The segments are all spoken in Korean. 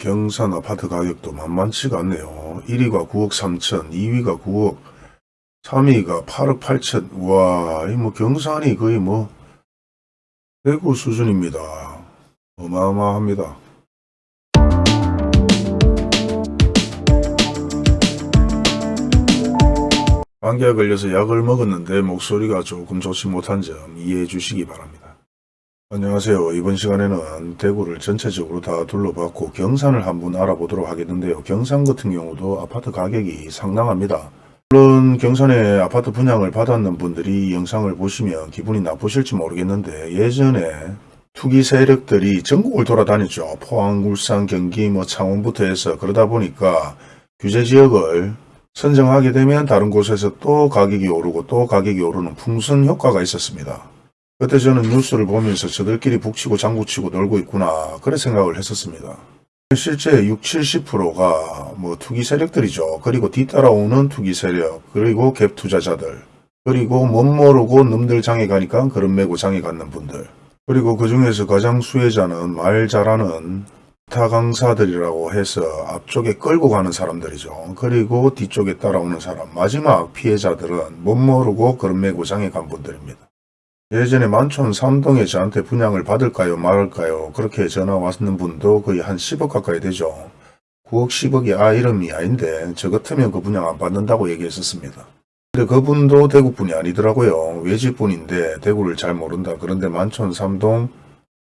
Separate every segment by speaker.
Speaker 1: 경산 아파트 가격도 만만치가 않네요. 1위가 9억 3천, 2위가 9억, 3위가 8억 8천. 와, 이 뭐 경산이 거의 뭐 대구 수준입니다. 어마어마합니다. 감기에 걸려서 약을 먹었는데 목소리가 조금 좋지 못한 점 이해해 주시기 바랍니다. 안녕하세요. 이번 시간에는 대구를 전체적으로 다 둘러봤고 경산을 한번 알아보도록 하겠는데요. 경산 같은 경우도 아파트 가격이 상당합니다. 물론 경산에 아파트 분양을 받았는 분들이 이 영상을 보시면 기분이 나쁘실지 모르겠는데 예전에 투기 세력들이 전국을 돌아다녔죠. 포항, 울산, 경기, 뭐 창원부터 해서 그러다 보니까 규제 지역을 선정하게 되면 다른 곳에서 또 가격이 오르고 또 가격이 오르는 풍선 효과가 있었습니다. 그때 저는 뉴스를 보면서 저들끼리 북치고 장구치고 놀고 있구나 그래 생각을 했었습니다. 실제 60, 70%가 뭐 투기 세력들이죠. 그리고 뒤따라오는 투기 세력, 그리고 갭 투자자들, 그리고 못 모르고 놈들 장에 가니까 그런 메고 장에 갔는 분들. 그리고 그 중에서 가장 수혜자는 말 잘하는 기타 강사들이라고 해서 앞쪽에 끌고 가는 사람들이죠. 그리고 뒤쪽에 따라오는 사람, 마지막 피해자들은 못 모르고 그런 메고 장에 간 분들입니다. 예전에 만촌 삼동에 저한테 분양을 받을까요 말을까요 그렇게 전화 왔는 분도 거의 한 10억 가까이 되죠. 9억 10억이 아 이름이 아닌데 저 같으면 그 분양 안 받는다고 얘기했었습니다. 근데 그분도 대구분이 아니더라고요. 외지분인데 대구를 잘 모른다. 그런데 만촌 삼동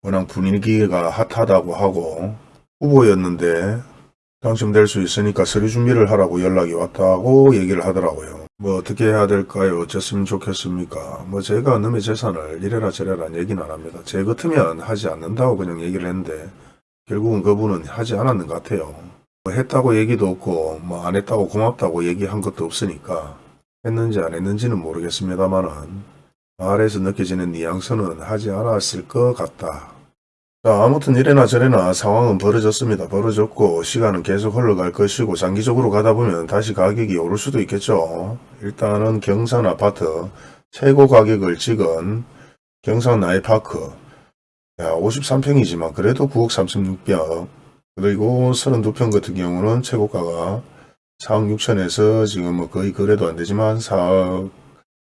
Speaker 1: 워낙 분위기가 핫하다고 하고 후보였는데 당첨될 수 있으니까 서류 준비를 하라고 연락이 왔다고 얘기를 하더라고요. 뭐 어떻게 해야 될까요? 어쨌으면 좋겠습니까? 뭐 제가 놈의 재산을 이래라 저래라 얘기는 안 합니다. 제 같으면 하지 않는다고 그냥 얘기를 했는데 결국은 그분은 하지 않았는 것 같아요. 뭐 했다고 얘기도 없고 뭐 안 했다고 고맙다고 얘기한 것도 없으니까 했는지 안 했는지는 모르겠습니다만은 말에서 느껴지는 뉘앙스는 하지 않았을 것 같다. 자, 아무튼 이래나 저래나 상황은 벌어졌습니다. 벌어졌고 시간은 계속 흘러갈 것이고 장기적으로 가다 보면 다시 가격이 오를 수도 있겠죠. 일단은 경산 아파트 최고 가격을 찍은 경산 나이파크 53평이지만 그래도 9억 36억 그리고 32평 같은 경우는 최고가가 4억 6천에서 지금 뭐 거의 거래도 안 되지만 4억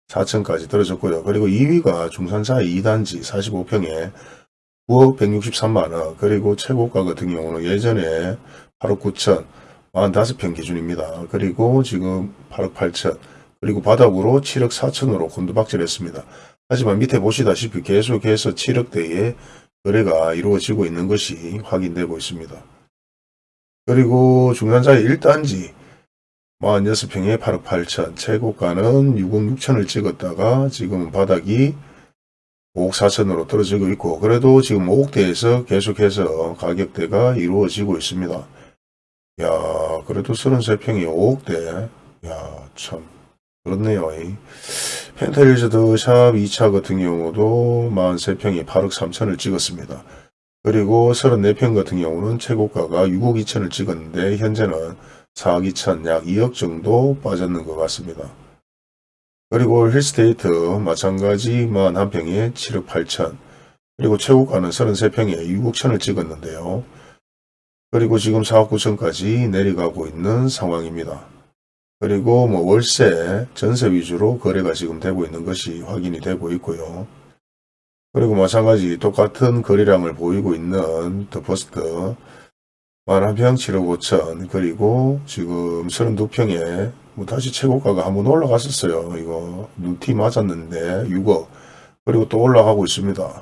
Speaker 1: 4천까지 떨어졌고요. 그리고 2위가 중산사 2단지 45평에 9억 163만원 그리고 최고가 같은 경우는 예전에 8억 9천 45평 기준입니다. 그리고 지금 8억 8천 그리고 바닥으로 7억 4천으로 곤두박질 했습니다. 하지만 밑에 보시다시피 계속해서 7억대의 거래가 이루어지고 있는 것이 확인되고 있습니다. 그리고 중산자의 1단지 46평에 8억 8천 최고가는 6억 6천을 찍었다가 지금은 바닥이 5억 4천으로 떨어지고 있고 그래도 지금 5억대에서 계속해서 가격대가 이루어지고 있습니다. 야 그래도 33평이 5억대 야참 그렇네요. 펜타일즈드 샵 2차 같은 경우도 43평이 8억 3천을 찍었습니다. 그리고 34평 같은 경우는 최고가가 6억 2천을 찍었는데 현재는 4억 2천 약 2억 정도 빠졌는 것 같습니다. 그리고 힐스테이트 마찬가지 41평에 7억 8천 그리고 최고가는 33평에 6억 천을 찍었는데요. 그리고 지금 4억 9천까지 내려가고 있는 상황입니다. 그리고 뭐 월세, 전세 위주로 거래가 지금 되고 있는 것이 확인이 되고 있고요. 그리고 마찬가지 똑같은 거래량을 보이고 있는 더 퍼스트 41평 7억 5천 그리고 지금 32평에 뭐 다시 최고가가 한번 올라갔었어요. 이거 눈탱이 맞았는데 6억 그리고 또 올라가고 있습니다.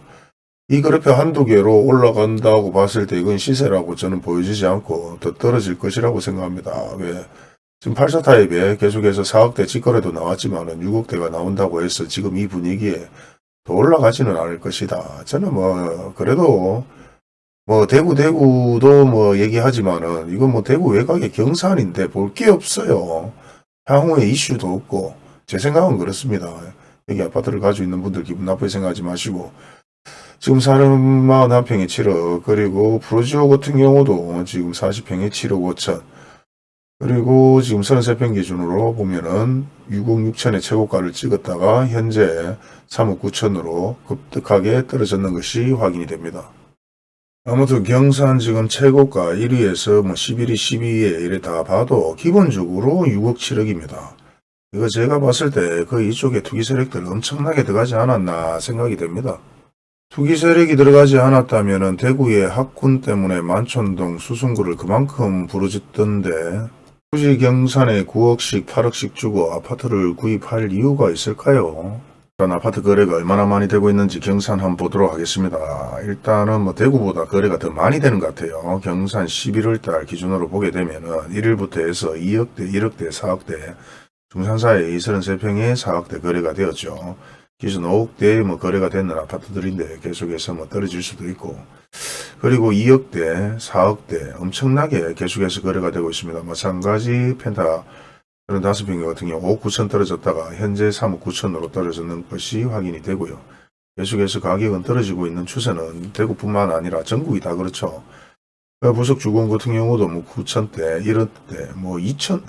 Speaker 1: 이 그래프 한두 개로 올라간다고 봤을 때 이건 시세라고 저는 보여지지 않고 더 떨어질 것이라고 생각합니다. 왜? 지금 84 타입에 계속해서 4억대 직거래도 나왔지만 은 6억대가 나온다고 해서 지금 이 분위기에 더 올라가지는 않을 것이다. 저는 뭐 그래도 뭐 대구 대구도 뭐 얘기하지만은 이건 뭐 대구 외곽의 경산인데 볼 게 없어요. 향후에 이슈도 없고 제 생각은 그렇습니다. 여기 아파트를 가지고 있는 분들 기분 나쁘게 생각하지 마시고 지금 41평에 7억 그리고 프로지오 같은 경우도 지금 40평에 7억 5천 그리고 지금 33평 기준으로 보면은 6억 6천의 최고가를 찍었다가 현재 3억 9천으로 급격하게 떨어졌는 것이 확인이 됩니다. 아무튼 경산 지금 최고가 1위에서 뭐 11위, 12위에 이래 다 봐도 기본적으로 6억 7억입니다. 이거 제가 봤을 때 그 이쪽에 투기 세력들 엄청나게 들어가지 않았나 생각이 됩니다. 투기 세력이 들어가지 않았다면 대구의 학군 때문에 만촌동 수승구를 그만큼 부르짖던데 굳이 경산에 9억씩 8억씩 주고 아파트를 구입할 이유가 있을까요? 일단 아파트 거래가 얼마나 많이 되고 있는지 경산 한번 보도록 하겠습니다. 일단은 뭐 대구보다 거래가 더 많이 되는 것 같아요. 경산 11월 달 기준으로 보게 되면은 1일부터 해서 2억대, 1억대, 4억대 중산사에 33평에 4억대 거래가 되었죠. 기준 5억대 뭐 거래가 되는 아파트들인데 계속해서 뭐 떨어질 수도 있고 그리고 2억대, 4억대 엄청나게 계속해서 거래가 되고 있습니다. 마찬가지 펜타 35평 같은 경우 5억 9천 떨어졌다가 현재 3억 9천으로 떨어졌는 것이 확인이 되고요. 계속해서 가격은 떨어지고 있는 추세는 대구뿐만 아니라 전국이 다 그렇죠. 그 부속 주공 같은 경우도 뭐 9천대, 1억대, 뭐 2천,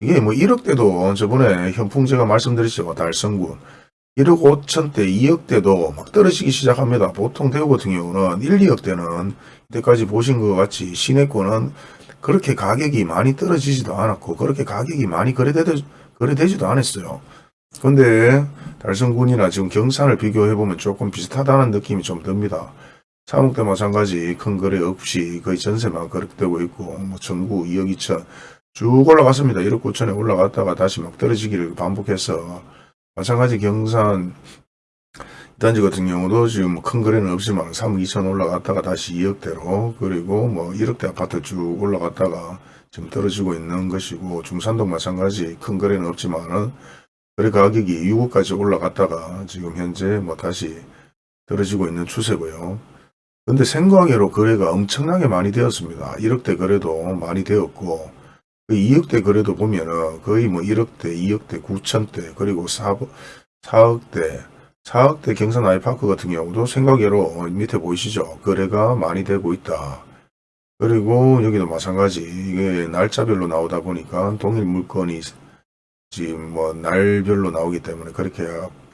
Speaker 1: 이게 뭐 1억대도 저번에 현풍 제가 말씀드렸죠. 달성군. 1억 5천대, 2억대도 막 떨어지기 시작합니다. 보통 대구 같은 경우는 1, 2억대는 이때까지 보신 것 같이 시내권은 그렇게 가격이 많이 떨어지지도 않았고 그렇게 가격이 많이 거래되, 거래되지도 않았어요. 근데 달성군이나 지금 경산을 비교해보면 조금 비슷하다는 느낌이 좀 듭니다. 사목대 마찬가지 큰 거래 없이 거의 전세만 거래되고 있고 뭐 전구 2억 2천 쭉 올라갔습니다. 1억 9천에 올라갔다가 다시 막 떨어지기를 반복해서 마찬가지 경산 단지 같은 경우도 지금 뭐 큰 거래는 없지만 3억 2천 올라갔다가 다시 2억대로 그리고 뭐 1억대 아파트 쭉 올라갔다가 지금 떨어지고 있는 것이고 중산동 마찬가지 큰 거래는 없지만은 거래 가격이 6억까지 올라갔다가 지금 현재 뭐 다시 떨어지고 있는 추세고요. 근데 생각외로 거래가 엄청나게 많이 되었습니다. 1억대 거래도 많이 되었고 그 2억대 거래도 보면은 거의 뭐 1억대, 2억대, 9천대 그리고 4, 4억대 4억대 경산 아이파크 같은 경우도 생각외로 밑에 보이시죠? 거래가 많이 되고 있다. 그리고 여기도 마찬가지 이게 날짜별로 나오다 보니까 동일 물건이 지금 뭐 날별로 나오기 때문에 그렇게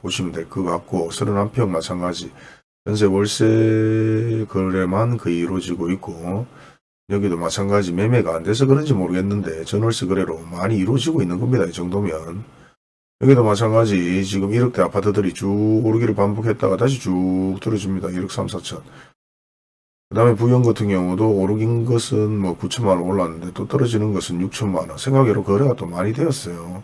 Speaker 1: 보시면 될 것 같고 31평 마찬가지 전세 월세 거래만 거의 이루어지고 있고 여기도 마찬가지 매매가 안 돼서 그런지 모르겠는데 전월세 거래로 많이 이루어지고 있는 겁니다. 이 정도면 여기도 마찬가지 지금 1억대 아파트들이 쭉 오르기를 반복했다가 다시 쭉 떨어집니다. 1억 3, 4천. 그 다음에 부영 같은 경우도 오르긴 것은 뭐 9천만 원 올랐는데 또 떨어지는 것은 6천만 원. 생각외로 거래가 또 많이 되었어요.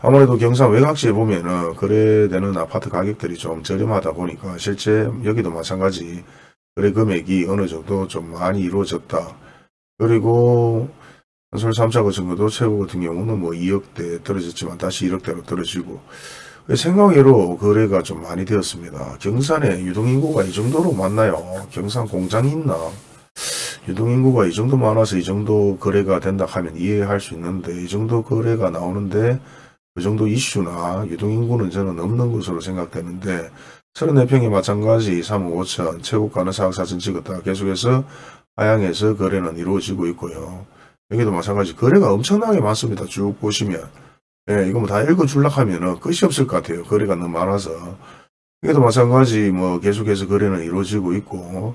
Speaker 1: 아무래도 경산 외곽지에 보면은 거래되는 아파트 가격들이 좀 저렴하다 보니까 실제 여기도 마찬가지 거래 금액이 어느 정도 좀 많이 이루어졌다. 그리고 한솔 3차 같은 것도 최고 같은 경우는 뭐 2억대 떨어졌지만 다시 1억대로 떨어지고 생각외로 거래가 좀 많이 되었습니다. 경산에 유동인구가 이 정도로 많나요? 경산 공장이 있나? 유동인구가 이 정도 많아서 이 정도 거래가 된다 하면 이해할 수 있는데 이 정도 거래가 나오는데 그 정도 이슈나 유동인구는 저는 없는 것으로 생각되는데 34평이 마찬가지 3억 5천 최고가는 4억 4천 찍었다 계속해서 하향해서 거래는 이루어지고 있고요. 여기도 마찬가지 거래가 엄청나게 많습니다. 쭉 보시면 예, 이거 뭐 다 읽어줄라 하면은 끝이 없을 것 같아요. 거래가 너무 많아서 여기도 마찬가지 뭐 계속해서 거래는 이루어지고 있고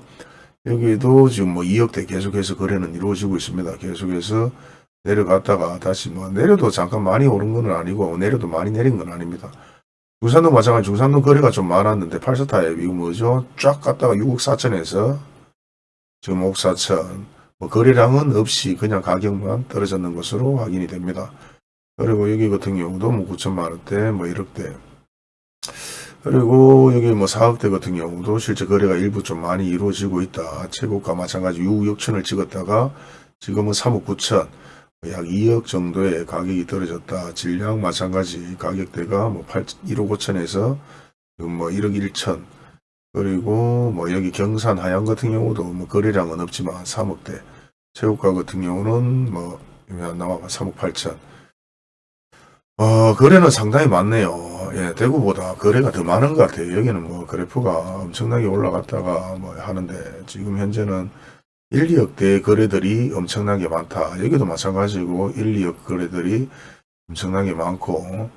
Speaker 1: 여기도 지금 뭐 2억대 계속해서 거래는 이루어지고 있습니다. 계속해서 내려갔다가 다시 뭐 내려도 잠깐 많이 오른 건 아니고 내려도 많이 내린 건 아닙니다. 중산동 마찬가지 중산동 거래가 좀 많았는데 8사타에 이거 뭐죠? 쫙 갔다가 6억 4천에서 지금 5억 4천 뭐 거래량은 없이 그냥 가격만 떨어졌는 것으로 확인이 됩니다. 그리고 여기 같은 경우도 뭐 9천만 원대 뭐 1억대 그리고 여기 뭐 4억대 같은 경우도 실제 거래가 일부 좀 많이 이루어지고 있다. 최고가 마찬가지 6억 6천을 찍었다가 지금은 3억 9천 약 2억 정도의 가격이 떨어졌다. 질량 마찬가지 가격대가 뭐 8, 1억 5천에서 지금 뭐 1억 1천 그리고 뭐 여기 경산 하양 같은 경우도 뭐 거래량은 없지만 3억대 최고가 같은 경우는 뭐 나와 3억 8천 어, 거래는 상당히 많네요. 예, 대구보다 거래가 더 많은 것 같아요. 여기는 뭐 그래프가 엄청나게 올라갔다가 뭐 하는데 지금 현재는 1, 2억대 거래들이 엄청나게 많다. 여기도 마찬가지고 1, 2억 거래들이 엄청나게 많고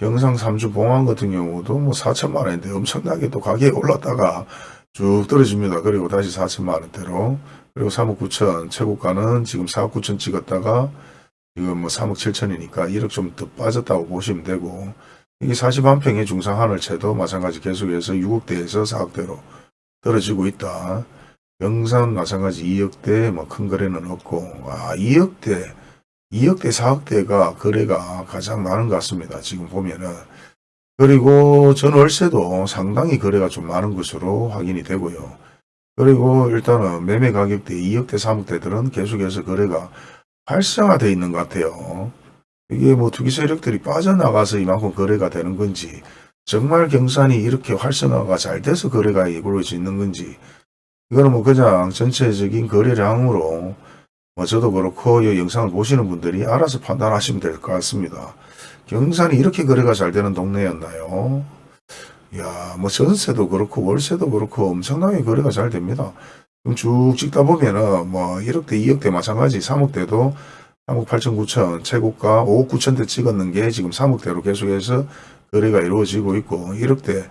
Speaker 1: 경상 3주 봉황 같은 경우도 뭐 4천만 원인데 엄청나게 또 가격이 올랐다가 쭉 떨어집니다. 그리고 다시 4천만 원대로 그리고 3억 9천 최고가는 지금 4억 9천 찍었다가 지금 뭐 3억 7천이니까 1억 좀 더 빠졌다고 보시면 되고 이게 41평의 중상 하늘채도 마찬가지 계속해서 6억대에서 4억대로 떨어지고 있다. 영산 마찬가지 2억대 뭐 큰 거래는 없고 아 2억대 2억대 4억대가 거래가 가장 많은 것 같습니다. 지금 보면은 그리고 전월세도 상당히 거래가 좀 많은 것으로 확인이 되고요. 그리고 일단은 매매 가격대 2억대 3억대들은 계속해서 거래가 활성화되어 있는 것 같아요. 이게 뭐 투기 세력들이 빠져나가서 이만큼 거래가 되는 건지 정말 경산이 이렇게 활성화가 잘 돼서 거래가 이루어져 있는 건지 이거는 뭐 그냥 전체적인 거래량으로 뭐 저도 그렇고 이 영상을 보시는 분들이 알아서 판단하시면 될 것 같습니다. 경산이 이렇게 거래가 잘 되는 동네였나요? 야, 뭐 전세도 그렇고 월세도 그렇고 엄청나게 거래가 잘 됩니다. 쭉 찍다 보면은 뭐 1억대, 2억대 마찬가지 3억대도 3억 8천 9천 최고가 5억 9천대 찍었는 게 지금 3억대로 계속해서 거래가 이루어지고 있고 1억대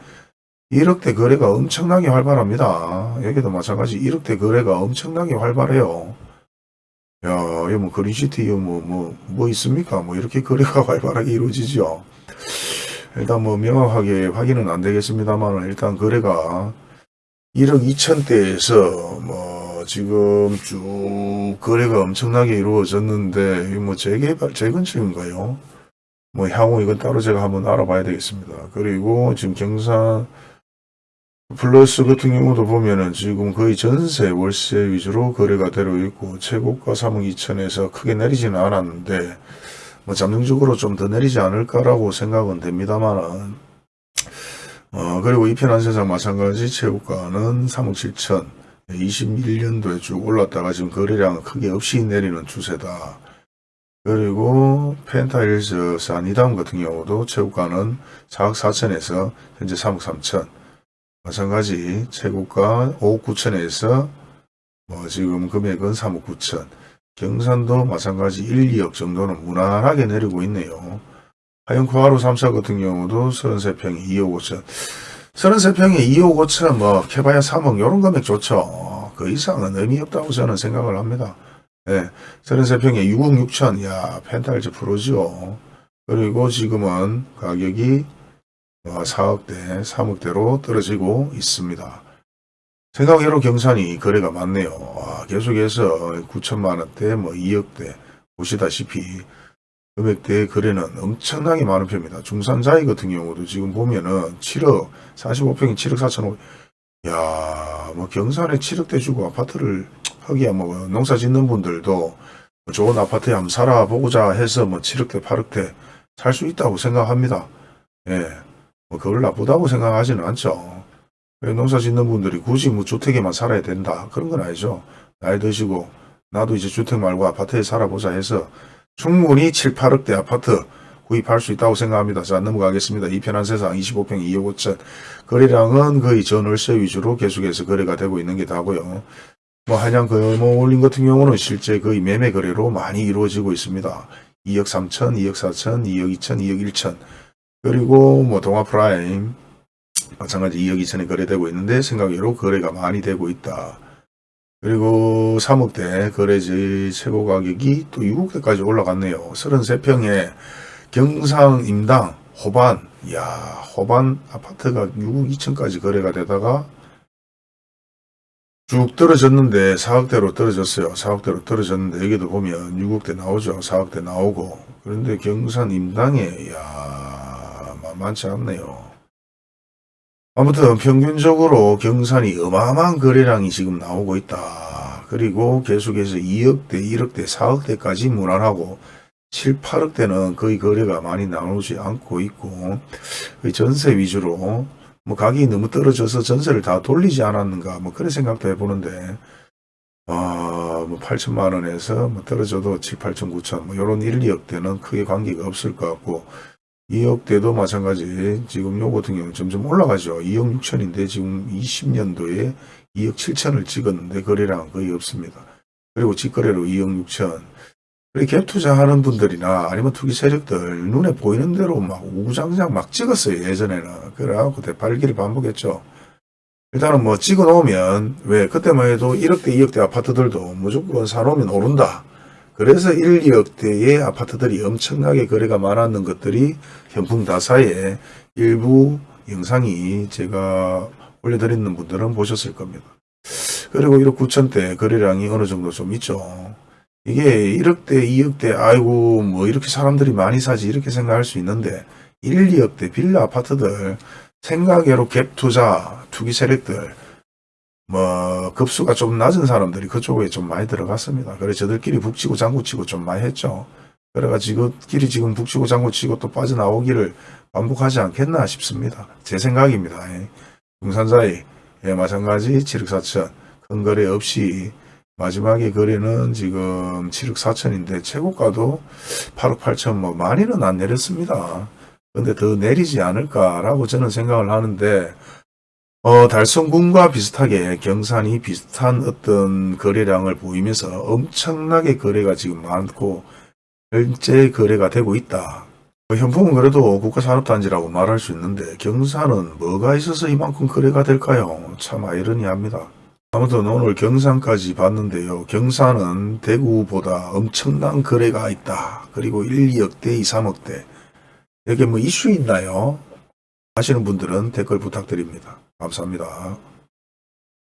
Speaker 1: 1억대 거래가 엄청나게 활발합니다. 여기도 마찬가지 1억대 거래가 엄청나게 활발해요. 야, 뭐 그린시티 이거 뭐, 뭐, 뭐 있습니까? 뭐 이렇게 거래가 활발하게 이루어지죠. 일단 뭐 명확하게 확인은 안 되겠습니다만 일단 거래가 1억 2천대에서 뭐 지금 쭉 거래가 엄청나게 이루어졌는데 뭐 재개발 재건축인가요? 뭐 향후 이건 따로 제가 한번 알아봐야 되겠습니다. 그리고 지금 경산 플러스 같은 경우도 보면은 지금 거의 전세 월세 위주로 거래가 되고 있고 최고가 3억 2천에서 크게 내리지는 않았는데 뭐 잠정적으로 좀 더 내리지 않을까라고 생각은 됩니다만은 어 그리고 이편한 세상 마찬가지 최고가는 3억 7천 21년도에 쭉 올랐다가 지금 거래량은 크게 없이 내리는 추세다. 그리고 펜타일스 사니담 같은 경우도 최고가는 4억 4천에서 현재 3억 3천 마찬가지 최고가 5억 9천에서 뭐 지금 금액은 3억 9천 경산도 마찬가지 1, 2억 정도는 무난하게 내리고 있네요. 하영코하루 3사 같은 경우도 33평에 2억 5천 33평에 2억 5천 뭐 캐봐야 3억 이런 금액 좋죠. 그 이상은 의미 없다고 저는 생각을 합니다. 네, 33평에 6억 6천 야 펜탈즈 프로죠. 그리고 지금은 가격이 4억대, 3억대로 떨어지고 있습니다. 생각외로 경산이 거래가 많네요. 아, 계속해서 9천만원대, 뭐 2억대 보시다시피 금액대 거래는 엄청나게 많은 편입니다. 중산자이 같은 경우도 지금 보면은 7억, 45평이 7억 4천 5백 야, 뭐 경산에 7억대 주고 아파트를 하기야 뭐 농사 짓는 분들도 뭐 좋은 아파트에 한번 살아보고자 해서 뭐 7억대, 8억대 살 수 있다고 생각합니다. 예. 뭐 그걸 나쁘다고 생각하지는 않죠. 농사 짓는 분들이 굳이 뭐 주택에만 살아야 된다. 그런 건 아니죠. 나이 드시고 나도 이제 주택 말고 아파트에 살아보자 해서 충분히 7, 8억대 아파트 구입할 수 있다고 생각합니다. 자 넘어가겠습니다. 이 편한 세상 25평 2억 5천 거래량은 거의 전월세 위주로 계속해서 거래가 되고 있는 게 다고요. 뭐 한양 거모올림 같은 경우는 실제 거의 매매 거래로 많이 이루어지고 있습니다. 2억 3천, 2억 4천, 2억 2천, 2억 1천 그리고 뭐 동아 프라임 마찬가지 2억 2천에 거래되고 있는데 생각외로 거래가 많이 되고 있다. 그리고 3억대 거래지 최고 가격이 또 6억대까지 올라갔네요. 33평에 경산 임당 호반 야 호반 아파트가 6억 2천까지 거래가 되다가 쭉 떨어졌는데 4억대로 떨어졌어요. 4억대로 떨어졌는데 여기도 보면 6억대 나오죠. 4억대 나오고 그런데 경산 임당에 야 만만치 않네요. 아무튼 평균적으로 경산이 어마어마한 거래량이 지금 나오고 있다. 그리고 계속해서 2억대, 1억대, 4억대까지 무난하고 7, 8억대는 거의 거래가 많이 나오지 않고 있고 전세 위주로 뭐 가격이 너무 떨어져서 전세를 다 돌리지 않았는가 뭐 그런 생각도 해보는데 아, 뭐 8천만 원에서 뭐 떨어져도 7, 8천, 9천 뭐 이런 1, 2억대는 크게 관계가 없을 것 같고 2억대도 마찬가지 지금 요 같은 경우는 점점 올라가죠. 2억 6천인데 지금 20년도에 2억 7천을 찍었는데 거래량은 거의 없습니다. 그리고 직거래로 2억 6천 갭 투자하는 분들이나 아니면 투기 세력들 눈에 보이는 대로 막 우장장 막 찍었어요 예전에는 그래갖고 대팔기를 반복했죠 일단은 뭐 찍어 놓으면 왜 그때만 해도 1억대 2억대 아파트들도 무조건 사놓으면 오른다. 그래서 1, 2억대의 아파트들이 엄청나게 거래가 많았는 것들이 현풍다사의 일부 영상이 제가 올려드리는 분들은 보셨을 겁니다. 그리고 1억 9천대 거래량이 어느 정도 좀 있죠. 이게 1억대, 2억대, 아이고, 뭐 이렇게 사람들이 많이 사지 이렇게 생각할 수 있는데 1, 2억대 빌라 아파트들 생각외로 갭 투자, 투기 세력들 뭐 급수가 좀 낮은 사람들이 그쪽에 좀 많이 들어갔습니다. 그래서 저들끼리 북치고 장구치고 좀 많이 했죠. 그래가지고 지금끼리 지금 북치고 장구치고 또 빠져나오기를 반복하지 않겠나 싶습니다. 제 생각입니다. 예. 중산사이 예, 마찬가지 7억 4천 큰 거래 없이 마지막에 거래는 지금 7억 4천인데 최고가도 8억 8천 뭐 많이는 안 내렸습니다. 근데 더 내리지 않을까라고 저는 생각을 하는데 어, 달성군과 비슷하게 경산이 비슷한 어떤 거래량을 보이면서 엄청나게 거래가 지금 많고 현재 거래가 되고 있다. 어, 현풍은 그래도 국가산업단지라고 말할 수 있는데 경산은 뭐가 있어서 이만큼 거래가 될까요? 참 아이러니합니다. 아무튼 오늘 경산까지 봤는데요. 경산은 대구보다 엄청난 거래가 있다. 그리고 1, 2억대, 2, 3억대. 여기 뭐 이슈 있나요? 하시는 분들은 댓글 부탁드립니다. 감사합니다.